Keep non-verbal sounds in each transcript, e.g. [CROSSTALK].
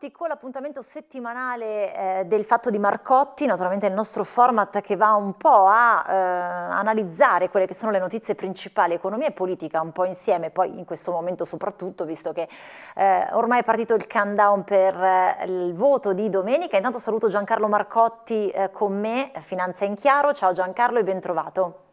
pronti con l'appuntamento settimanale eh, del Fatto di Marcotti, naturalmente il nostro format che va un po' a eh, analizzare quelle che sono le notizie principali, economia e politica un po' insieme, poi in questo momento soprattutto, visto che eh, ormai è partito il countdown per eh, il voto di domenica. Intanto saluto Giancarlo Marcotti eh, con me, Finanza in Chiaro. Ciao Giancarlo e ben trovato.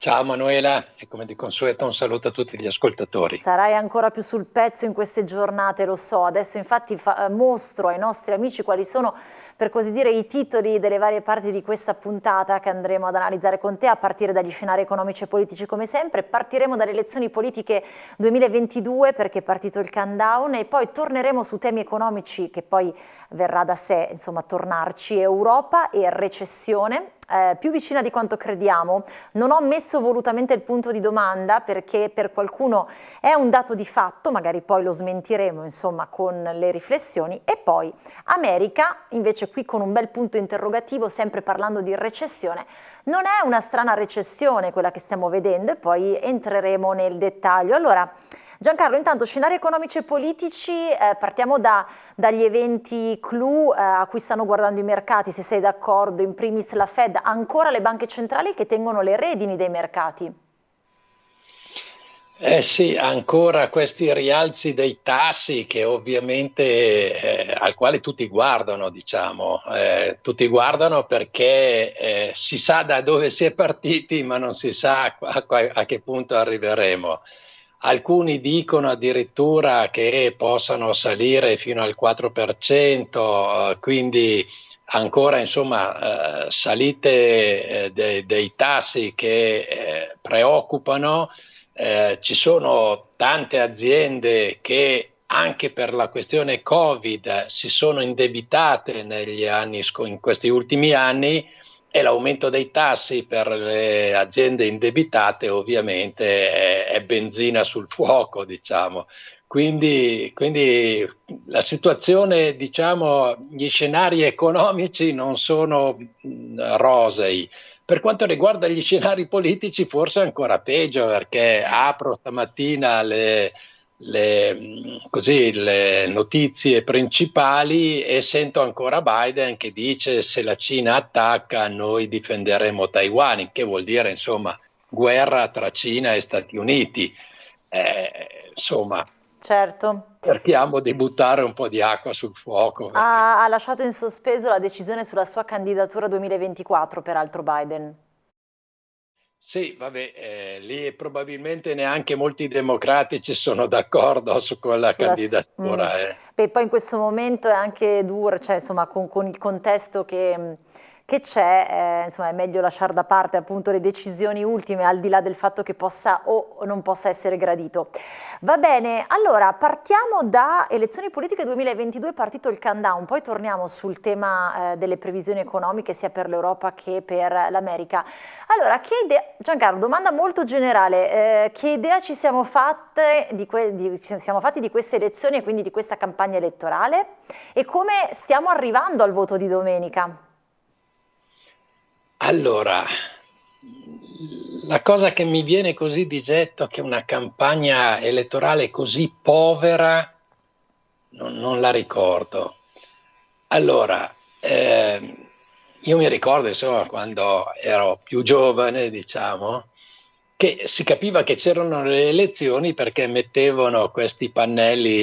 Ciao Manuela e come di consueto un saluto a tutti gli ascoltatori. Sarai ancora più sul pezzo in queste giornate, lo so. Adesso infatti fa, eh, mostro ai nostri amici quali sono, per così dire, i titoli delle varie parti di questa puntata che andremo ad analizzare con te, a partire dagli scenari economici e politici come sempre. Partiremo dalle elezioni politiche 2022 perché è partito il countdown e poi torneremo su temi economici che poi verrà da sé, insomma, tornarci, Europa e recessione eh, più vicina di quanto crediamo. Non ho messo volutamente il punto di domanda perché per qualcuno è un dato di fatto, magari poi lo smentiremo insomma con le riflessioni. E poi America, invece qui con un bel punto interrogativo, sempre parlando di recessione, non è una strana recessione quella che stiamo vedendo e poi entreremo nel dettaglio. Allora, Giancarlo, intanto scenari economici e politici, eh, partiamo da, dagli eventi clou eh, a cui stanno guardando i mercati, se sei d'accordo, in primis la Fed, ancora le banche centrali che tengono le redini dei mercati. Eh sì, ancora questi rialzi dei tassi che ovviamente eh, al quale tutti guardano, diciamo, eh, tutti guardano perché eh, si sa da dove si è partiti, ma non si sa a, a, a che punto arriveremo. Alcuni dicono addirittura che possano salire fino al 4%, eh, quindi ancora insomma eh, salite eh, de, dei tassi che eh, preoccupano. Ci sono tante aziende che anche per la questione Covid si sono indebitate negli anni, in questi ultimi anni e l'aumento dei tassi per le aziende indebitate ovviamente è, è benzina sul fuoco, diciamo. Quindi, quindi, la situazione, diciamo, gli scenari economici non sono rosei. Per quanto riguarda gli scenari politici, forse ancora peggio, perché apro stamattina le, le, così, le notizie principali e sento ancora Biden che dice se la Cina attacca noi difenderemo Taiwan, che vuol dire insomma guerra tra Cina e Stati Uniti. Eh, insomma, certo. cerchiamo di buttare un po' di acqua sul fuoco. Ha, ha lasciato in sospeso la decisione sulla sua candidatura 2024, peraltro Biden. Sì, vabbè, eh, lì probabilmente neanche molti democratici sono d'accordo su quella Sulla candidatura. Mm. Eh. Beh, poi in questo momento è anche duro, cioè insomma con, con il contesto che che c'è, eh, insomma è meglio lasciare da parte appunto le decisioni ultime al di là del fatto che possa o non possa essere gradito. Va bene, allora partiamo da elezioni politiche 2022, partito il countdown, poi torniamo sul tema eh, delle previsioni economiche sia per l'Europa che per l'America. Allora, che idea, Giancarlo, domanda molto generale, eh, che idea ci siamo, fatte di di, ci siamo fatti di queste elezioni e quindi di questa campagna elettorale e come stiamo arrivando al voto di domenica? Allora, la cosa che mi viene così di getto è che una campagna elettorale così povera non, non la ricordo. Allora, eh, io mi ricordo insomma quando ero più giovane, diciamo, che si capiva che c'erano le elezioni perché mettevano questi pannelli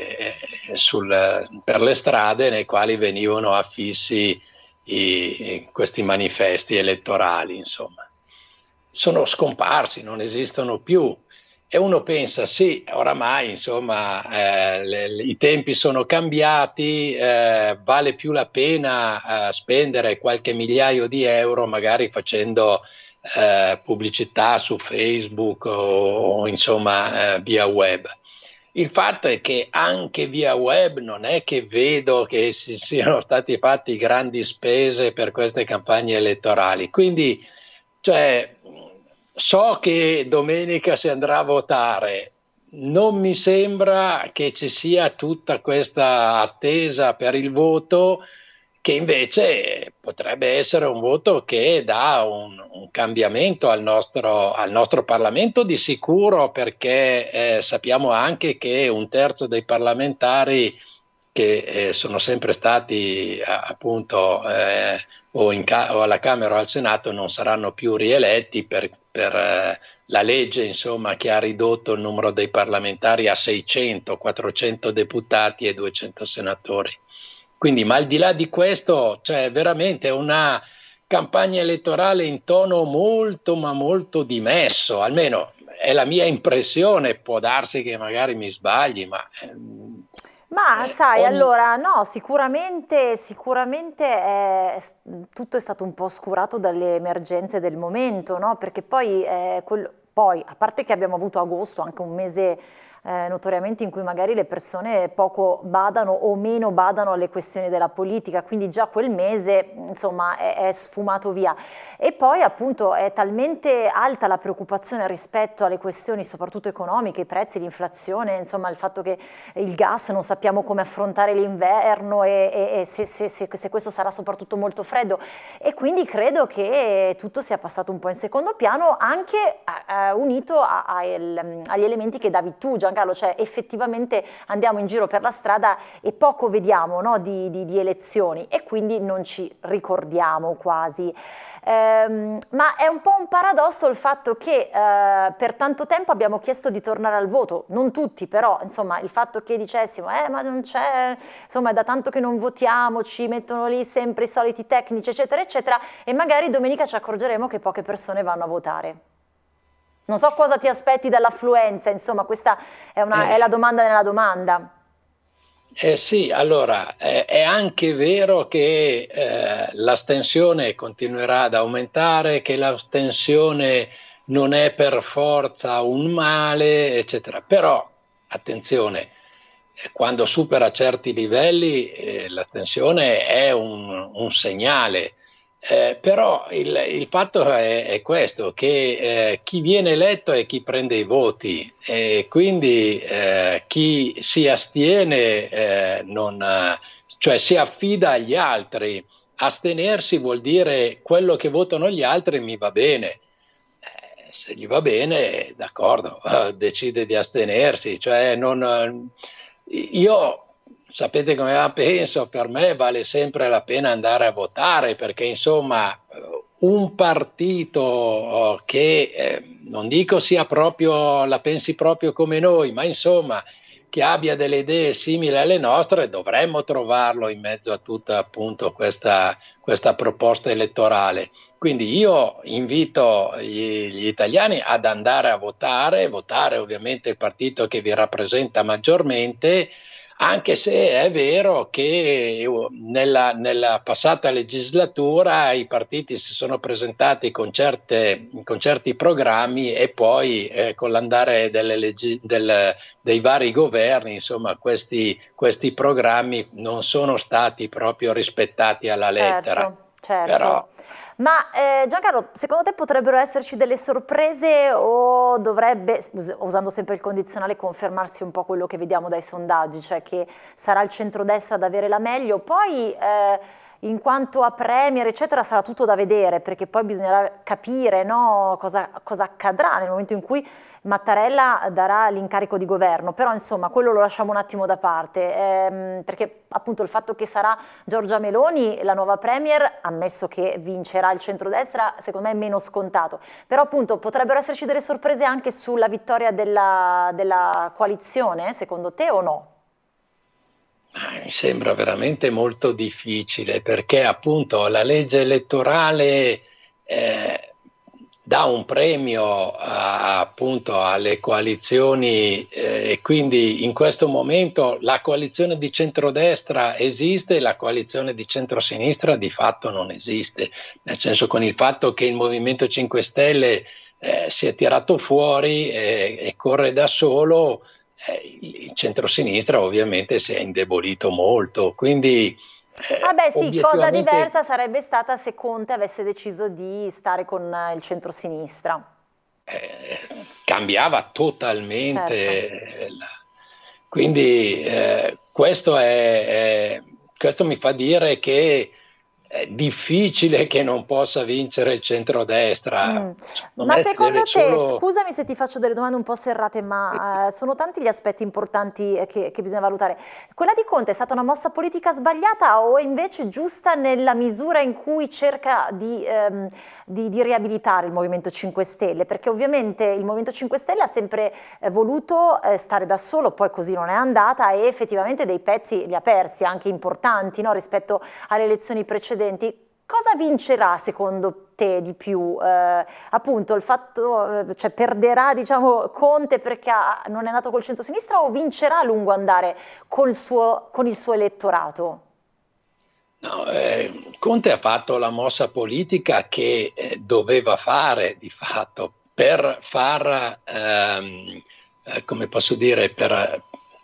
eh, sul, per le strade nei quali venivano affissi i, questi manifesti elettorali, insomma. Sono scomparsi, non esistono più. E uno pensa, sì, oramai insomma eh, le, i tempi sono cambiati, eh, vale più la pena eh, spendere qualche migliaio di euro magari facendo eh, pubblicità su Facebook o, o insomma eh, via web. Il fatto è che anche via web non è che vedo che si siano stati fatti grandi spese per queste campagne elettorali. Quindi, cioè, so che domenica si andrà a votare, non mi sembra che ci sia tutta questa attesa per il voto che invece potrebbe essere un voto che dà un, un cambiamento al nostro, al nostro, Parlamento di sicuro perché eh, sappiamo anche che un terzo dei parlamentari che eh, sono sempre stati appunto eh, o, ca- o, alla Camera o al Senato non saranno più rieletti per, per eh, la legge insomma, che ha ridotto il numero dei parlamentari a 600, 400 deputati e 200 senatori. Quindi, ma al di là di questo, c'è veramente una campagna elettorale in tono molto, ma molto dimesso, almeno è la mia impressione, può darsi che magari mi sbagli, ma... Ehm, ma eh, sai, ogni... allora no, sicuramente, sicuramente è, tutto è stato un po' oscurato dalle emergenze del momento, no? Perché poi, eh, quello, poi, a parte che abbiamo avuto agosto, anche un mese eh, notoriamente in cui magari le persone poco badano o meno badano alle questioni della politica, quindi già quel mese insomma è, è sfumato via. E poi appunto è talmente alta la preoccupazione rispetto alle questioni soprattutto economiche, i prezzi, l'inflazione, insomma il fatto che il gas non sappiamo come affrontare l'inverno e, e, e se, se, se, se questo sarà soprattutto molto freddo e quindi credo che tutto sia passato un po' in secondo piano anche eh, unito a, a, agli elementi che davi tu Gian Giancarlo, cioè effettivamente andiamo in giro per la strada e poco vediamo no, di, di, di, elezioni e quindi non ci ricordiamo quasi. Ehm, ma è un po' un paradosso il fatto che eh, per tanto tempo abbiamo chiesto di tornare al voto, non tutti però, insomma il fatto che dicessimo eh ma non c'è, insomma è da tanto che non votiamo, ci mettono lì sempre i soliti tecnici eccetera eccetera e magari domenica ci accorgeremo che poche persone vanno a votare. Non so cosa ti aspetti dall'affluenza, insomma questa è, una, eh. è, la domanda nella domanda. Eh sì, allora eh, è anche vero che eh, l'astensione continuerà ad aumentare, che l'astensione non è per forza un male, eccetera. Però, attenzione, eh, quando supera certi livelli eh, l'astensione è un, un segnale eh, però il, il fatto è, è, questo, che eh, chi viene eletto è chi prende i voti e quindi eh, chi si astiene, eh, non, cioè si affida agli altri. Astenersi vuol dire quello che votano gli altri mi va bene. Eh, se gli va bene, d'accordo, [LAUGHS] decide di astenersi. Cioè non, io sapete come la penso, per me vale sempre la pena andare a votare perché insomma un partito oh, che eh, non dico sia proprio, la pensi proprio come noi, ma insomma che abbia delle idee simili alle nostre, dovremmo trovarlo in mezzo a tutta appunto questa, questa proposta elettorale. Quindi io invito gli, gli, italiani ad andare a votare, votare ovviamente il partito che vi rappresenta maggiormente, anche se è vero che uh, nella, nella, passata legislatura i partiti si sono presentati con, certe, con certi programmi e poi eh, con l'andare leggi, del, dei vari governi, insomma, questi, questi, programmi non sono stati proprio rispettati alla lettera. Certo. Però, ma eh, Giancarlo, secondo te potrebbero esserci delle sorprese o dovrebbe, usando sempre il condizionale, confermarsi un po' quello che vediamo dai sondaggi, cioè che sarà il centrodestra ad avere la meglio? Poi eh, in quanto a Premier, eccetera, sarà tutto da vedere, perché poi bisognerà capire no, cosa, cosa, accadrà nel momento in cui Mattarella darà l'incarico di governo, però insomma quello lo lasciamo un attimo da parte, ehm, perché appunto il fatto che sarà Giorgia Meloni la nuova Premier, ammesso che vincerà il centrodestra, secondo me è meno scontato, però appunto potrebbero esserci delle sorprese anche sulla vittoria della, della coalizione, secondo te o no? Mi sembra veramente molto difficile perché appunto la legge elettorale eh, dà un premio a, appunto alle coalizioni eh, e quindi in questo momento la coalizione di centrodestra esiste e la coalizione di centrosinistra di fatto non esiste, nel senso con il fatto che il Movimento 5 Stelle eh, si è tirato fuori e, e corre da solo eh, il centrosinistra ovviamente si è indebolito molto, quindi... Eh, Vabbè sì, cosa diversa sarebbe stata se Conte avesse deciso di stare con il centrosinistra. Eh, cambiava totalmente. Certo. La... Quindi eh, questo, è, è, questo mi fa dire che è difficile che non possa vincere il centrodestra. Mm. Ma secondo te, solo... scusami se ti faccio delle domande un po' serrate, ma eh, sono tanti gli aspetti importanti eh, che, che, bisogna valutare. Quella di Conte è stata una mossa politica sbagliata o invece giusta nella misura in cui cerca di, ehm, di, di riabilitare il Movimento 5 Stelle? Perché ovviamente il Movimento 5 Stelle ha sempre eh, voluto eh, stare da solo, poi così non è andata e effettivamente dei pezzi li ha persi, anche importanti no, rispetto alle elezioni precedenti precedenti, cosa vincerà secondo te di più? Eh, appunto il fatto, eh, cioè perderà diciamo Conte perché ha, non è nato col centro-sinistra o vincerà a lungo andare suo, con il suo elettorato? No, eh, Conte ha fatto la mossa politica che eh, doveva fare di fatto per far, ehm, eh, come posso dire, per,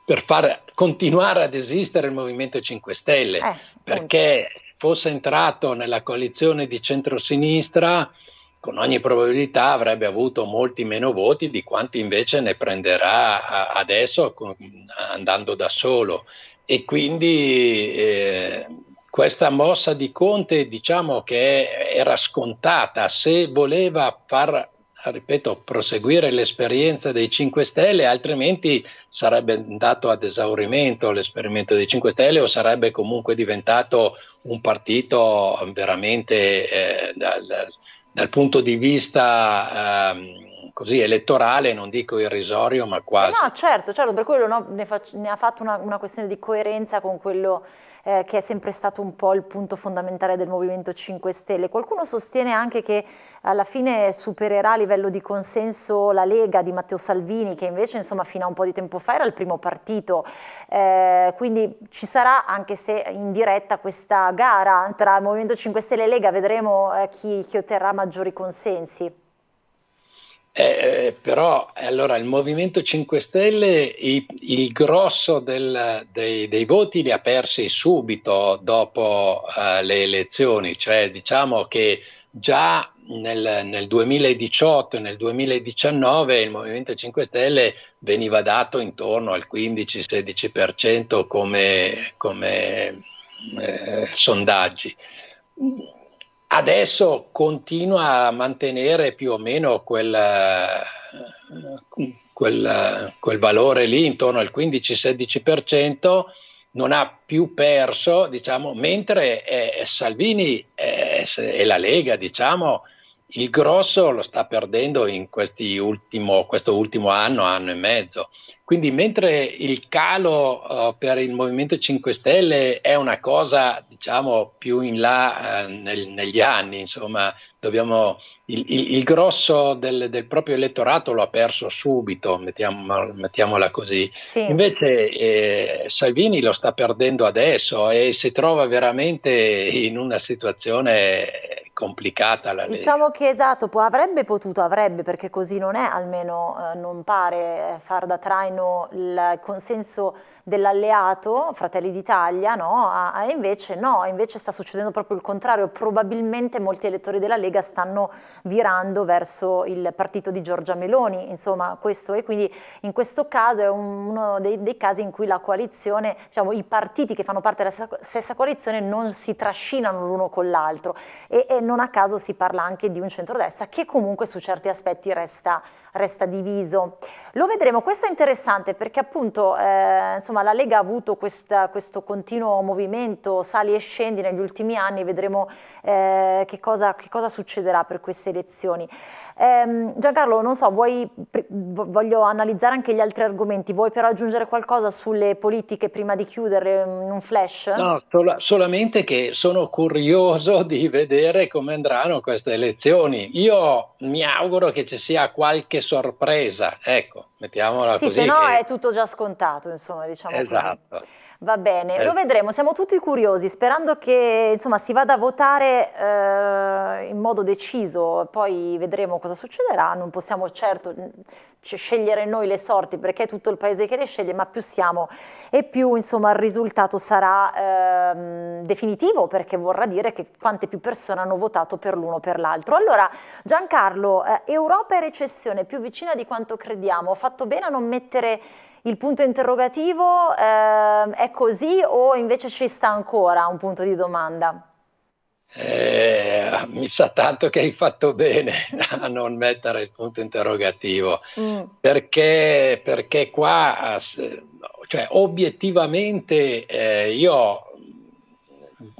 per far continuare ad esistere il Movimento 5 Stelle, eh, perché fosse entrato nella coalizione di centrosinistra, con ogni probabilità avrebbe avuto molti meno voti di quanti invece ne prenderà adesso andando da solo. E quindi eh, questa mossa di Conte diciamo che era scontata, se voleva far ripeto, proseguire l'esperienza dei 5 Stelle, altrimenti sarebbe andato ad esaurimento l'esperimento dei 5 Stelle o sarebbe comunque diventato un partito veramente eh, dal, dal, punto di vista eh, così elettorale, non dico irrisorio, ma quasi. Eh no, certo, certo, per quello no, ne, ne, ha fatto una, una questione di coerenza con quello eh, che è sempre stato un po' il punto fondamentale del Movimento 5 Stelle. Qualcuno sostiene anche che alla fine supererà a livello di consenso la Lega di Matteo Salvini, che invece insomma fino a un po' di tempo fa era il primo partito, eh, quindi ci sarà anche se in diretta questa gara tra Movimento 5 Stelle e Lega, vedremo eh, chi, chi otterrà maggiori consensi. Eh, però allora il Movimento 5 Stelle il, il grosso del, dei, dei, voti li ha persi subito dopo uh, le elezioni, cioè diciamo che già nel, nel, 2018 e nel 2019 il Movimento 5 Stelle veniva dato intorno al 15-16% come, come eh, sondaggi adesso continua a mantenere più o meno quel, quel, quel valore lì intorno al 15-16%, non ha più perso, diciamo, mentre eh, Salvini eh, e la Lega, diciamo, il grosso lo sta perdendo in ultimo, questo ultimo anno, anno e mezzo. Quindi mentre il calo uh, per il Movimento 5 Stelle è una cosa diciamo più in là uh, nel, negli anni, insomma, dobbiamo, il, il, il grosso del, del, proprio elettorato lo ha perso subito, mettiamo, mettiamola così. Sì. Invece eh, Salvini lo sta perdendo adesso e si trova veramente in una situazione complicata la legge. Diciamo che esatto, avrebbe potuto, avrebbe, perché così non è, almeno eh, non pare eh, far da traino il consenso dell'alleato Fratelli d'Italia, no? e invece no, invece sta succedendo proprio il contrario, probabilmente molti elettori della Lega stanno virando verso il partito di Giorgia Meloni, insomma questo e quindi in questo caso è uno dei, dei casi in cui la coalizione, diciamo i partiti che fanno parte della stessa, stessa coalizione non si trascinano l'uno con l'altro e, e non a caso si parla anche di un centrodestra che comunque su certi aspetti resta resta diviso. Lo vedremo, questo è interessante perché appunto eh, insomma, la Lega ha avuto questa, questo continuo movimento, sali e scendi negli ultimi anni, vedremo eh, che, cosa, che, cosa, succederà per queste elezioni. Eh, Giancarlo, non so, vuoi, voglio analizzare anche gli altri argomenti, vuoi però aggiungere qualcosa sulle politiche prima di chiudere in un flash? No, sol solamente che sono curioso di vedere come andranno queste elezioni. Io mi auguro che ci sia qualche sorpresa, ecco, mettiamola sì, così. Sì, se no che... è tutto già scontato, insomma, diciamo esatto. così. Va bene, eh. lo vedremo, siamo tutti curiosi, sperando che insomma, si vada a votare eh, in modo deciso, poi vedremo cosa succederà, non possiamo certo scegliere noi le sorti perché è tutto il paese che le sceglie, ma più siamo e più insomma, il risultato sarà eh, definitivo perché vorrà dire che quante più persone hanno votato per l'uno o per l'altro. Allora Giancarlo, eh, Europa e recessione più vicina di quanto crediamo, ho fatto bene a non mettere il punto interrogativo eh, è così o invece ci sta ancora un punto di domanda? Allora, mi sa tanto che hai fatto bene [LAUGHS] a non mettere il punto interrogativo, mm. perché, perché, qua, cioè, obiettivamente, eh, io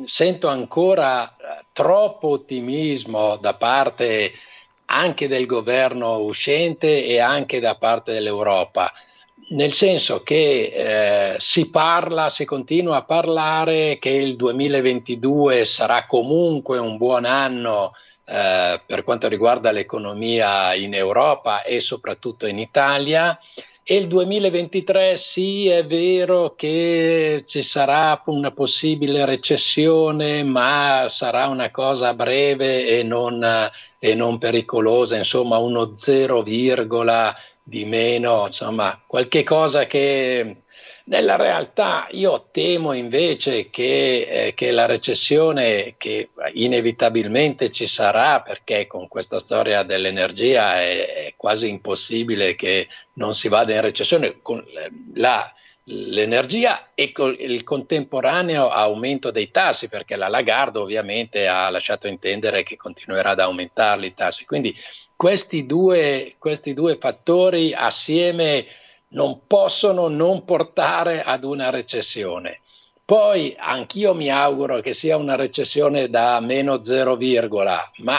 sento ancora troppo ottimismo da parte anche del governo uscente e anche da parte dell'Europa nel senso che eh, si parla, si continua a parlare che il 2022 sarà comunque un buon anno eh, per quanto riguarda l'economia in Europa e soprattutto in Italia. E il 2023 sì, è vero che ci sarà una possibile recessione, ma sarà una cosa breve e non, e non pericolosa, insomma uno 0, di meno, insomma, qualche cosa che nella realtà io temo invece che, eh, che, la recessione che inevitabilmente ci sarà perché con questa storia dell'energia è, è quasi impossibile che non si vada in recessione con la, l'energia e con il contemporaneo aumento dei tassi perché la Lagarde ovviamente ha lasciato intendere che continuerà ad aumentarli i tassi. Quindi questi due, questi due fattori assieme non possono non portare ad una recessione. Poi anch'io mi auguro che sia una recessione da meno 0, ma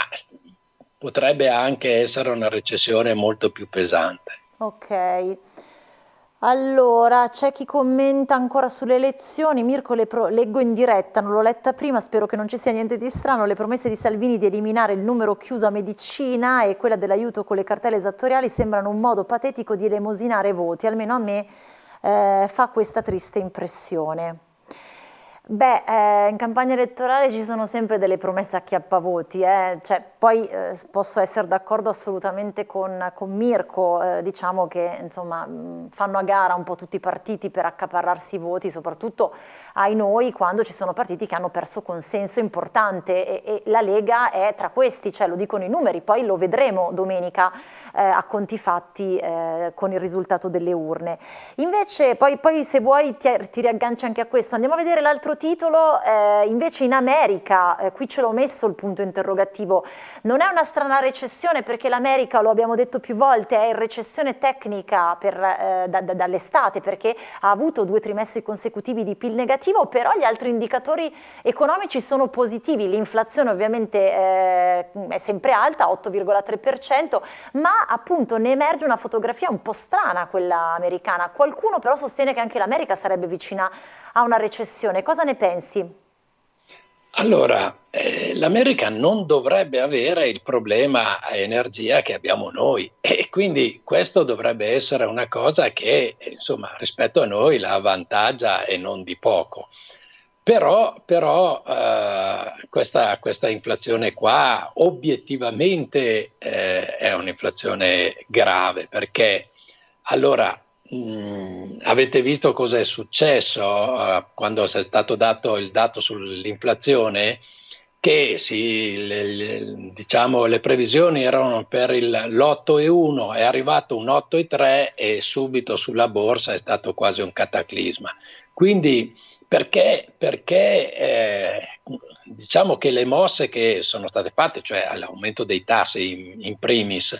potrebbe anche essere una recessione molto più pesante. Ok. Allora, c'è chi commenta ancora sulle elezioni, Mirko leggo in diretta, non l'ho letta prima, spero che non ci sia niente di strano, le promesse di Salvini di eliminare il numero chiuso a medicina e quella dell'aiuto con le cartelle esattoriali sembrano un modo patetico di elemosinare voti, almeno a me eh, fa questa triste impressione. Beh, eh, in campagna elettorale ci sono sempre delle promesse a chiappavoti, eh. cioè, poi eh, posso essere d'accordo assolutamente con, con Mirko, eh, diciamo che insomma, fanno a gara un po' tutti i partiti per accaparrarsi i voti, soprattutto ai noi quando ci sono partiti che hanno perso consenso importante e, e la Lega è tra questi, cioè, lo dicono i numeri, poi lo vedremo domenica eh, a conti fatti eh, con il risultato delle urne. Invece poi, poi se vuoi ti, ti riagganci anche a questo, andiamo a vedere l'altro titolo, eh, invece in America, eh, qui ce l'ho messo il punto interrogativo, non è una strana recessione perché l'America, lo abbiamo detto più volte, è in recessione tecnica eh, da, da, dall'estate perché ha avuto due trimestri consecutivi di PIL negativo, però gli altri indicatori economici sono positivi, l'inflazione ovviamente eh, è sempre alta, 8,3%, ma appunto ne emerge una fotografia un po' strana quella americana, qualcuno però sostiene che anche l'America sarebbe vicina a una recessione, cosa ne pensi? Allora, eh, l'America non dovrebbe avere il problema energia che abbiamo noi e quindi questo dovrebbe essere una cosa che, insomma, rispetto a noi la avvantaggia e non di poco. Però, però eh, questa, questa, inflazione qua obiettivamente eh, è un'inflazione grave perché allora Mm, avete visto cosa è successo uh, quando è stato dato il dato sull'inflazione? Che sì, le, le, diciamo, le previsioni erano per l'8,1, è arrivato un 8,3 e subito sulla borsa è stato quasi un cataclisma. Quindi perché, perché eh, diciamo che le mosse che sono state fatte, cioè l'aumento dei tassi in, in primis,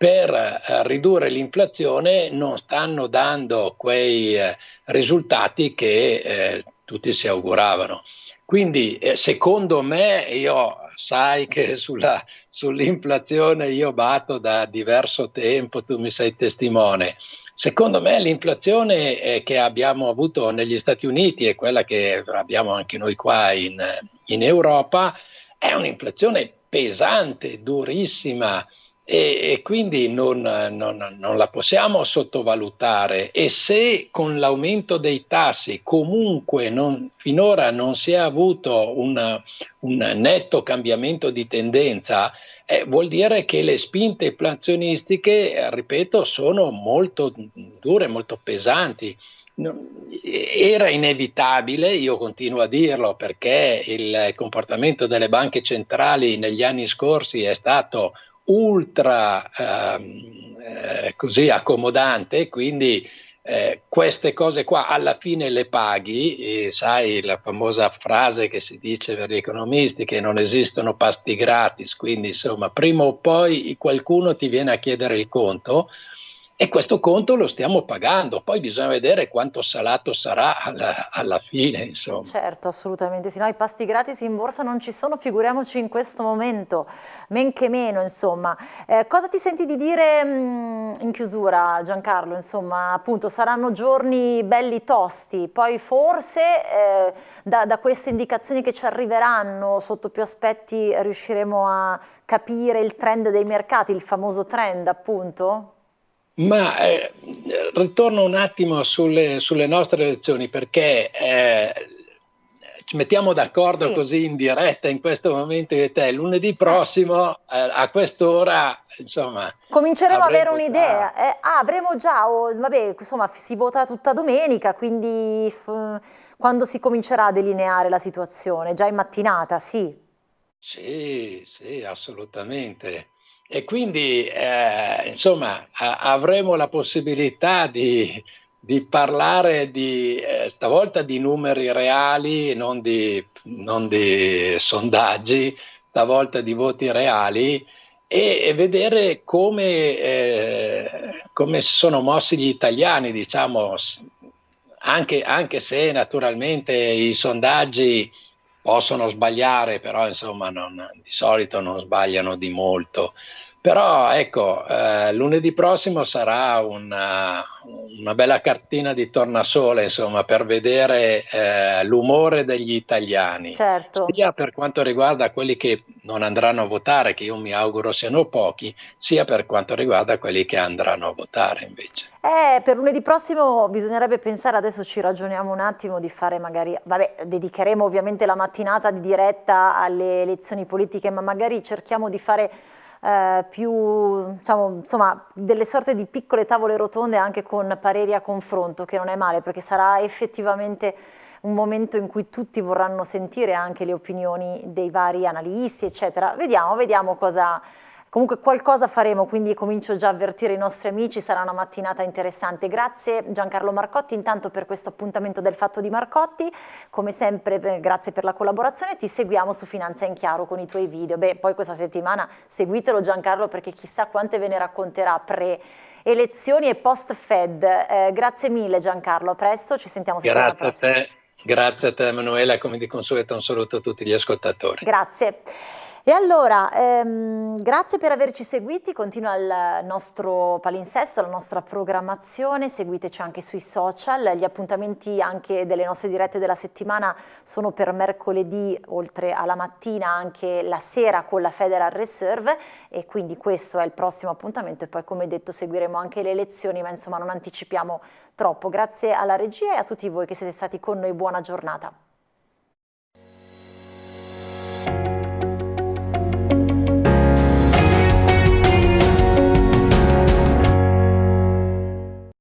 per eh, ridurre l'inflazione non stanno dando quei eh, risultati che eh, tutti si auguravano. Quindi secondo me, io sai che [LAUGHS] sulla, sull'inflazione io batto da diverso tempo, tu mi sei testimone. Secondo me l'inflazione che abbiamo avuto negli Stati Uniti e quella che abbiamo anche noi qua in, in Europa è un'inflazione pesante, durissima, e, e quindi non, non, non, la possiamo sottovalutare e se con l'aumento dei tassi comunque non, finora non si è avuto una, un netto cambiamento di tendenza, eh, vuol dire che le spinte inflazionistiche, ripeto, sono molto dure, molto pesanti. Era inevitabile, io continuo a dirlo, perché il comportamento delle banche centrali negli anni scorsi è stato ultra ehm, eh, così accomodante, quindi eh, queste cose qua alla fine le paghi, e sai la famosa frase che si dice per gli economisti che non esistono pasti gratis, quindi insomma prima o poi qualcuno ti viene a chiedere il conto e questo conto lo stiamo pagando, poi bisogna vedere quanto salato sarà alla, alla fine. Insomma. Certo, assolutamente sì. No, I pasti gratis in borsa non ci sono, figuriamoci in questo momento, men che meno. Insomma. Eh, cosa ti senti di dire mh, mm, in chiusura Giancarlo? Insomma, appunto saranno giorni belli tosti, poi forse eh, da, da queste indicazioni che ci arriveranno sotto più aspetti riusciremo a capire il trend dei mercati, il famoso trend appunto? Ma eh, ritorno un attimo sulle, sulle nostre elezioni perché eh, ci mettiamo d'accordo sì. così in diretta in questo momento io e te. Lunedì prossimo eh, a quest'ora, insomma... Cominceremo ad avere un'idea. Eh, ah, avremo già, oh, vabbè, insomma, si vota tutta domenica, quindi quando si comincerà a delineare la situazione? Già in mattinata, sì? Sì, sì, assolutamente. E quindi, eh, insomma, avremo la possibilità di, di parlare di, eh, stavolta di numeri reali, non di, non di sondaggi, stavolta di voti reali e, e vedere come, eh, come sono mossi gli italiani, diciamo, anche, anche se naturalmente i sondaggi possono sbagliare, però insomma non, di solito non sbagliano di molto. Però ecco, eh, lunedì prossimo sarà una, una, bella cartina di tornasole, insomma, per vedere eh, l'umore degli italiani, certo. sia per quanto riguarda quelli che non andranno a votare, che io mi auguro siano pochi, sia per quanto riguarda quelli che andranno a votare invece. Eh, per lunedì prossimo bisognerebbe pensare, adesso ci ragioniamo un attimo, di fare magari, vabbè, dedicheremo ovviamente la mattinata di diretta alle elezioni politiche, ma magari cerchiamo di fare eh, più, diciamo, insomma, delle sorte di piccole tavole rotonde anche con pareri a confronto, che non è male, perché sarà effettivamente un momento in cui tutti vorranno sentire anche le opinioni dei vari analisti, eccetera. Vediamo, vediamo cosa Comunque qualcosa faremo, quindi comincio già a avvertire i nostri amici, sarà una mattinata interessante. Grazie Giancarlo Marcotti intanto per questo appuntamento del Fatto di Marcotti, come sempre grazie per la collaborazione, ti seguiamo su Finanza in Chiaro con i tuoi video. Beh, poi questa settimana seguitelo Giancarlo perché chissà quante ve ne racconterà pre elezioni e post Fed. Eh, grazie mille Giancarlo, a presto, ci sentiamo settimana grazie prossima. A te. Grazie a te Emanuela, come di consueto un saluto a tutti gli ascoltatori. Grazie. E allora, ehm, grazie per averci seguiti, continua il nostro palinsesto, la nostra programmazione, seguiteci anche sui social, gli appuntamenti anche delle nostre dirette della settimana sono per mercoledì, oltre alla mattina anche la sera con la Federal Reserve e quindi questo è il prossimo appuntamento e poi come detto seguiremo anche le elezioni, ma insomma non anticipiamo troppo. Grazie alla regia e a tutti voi che siete stati con noi, buona giornata.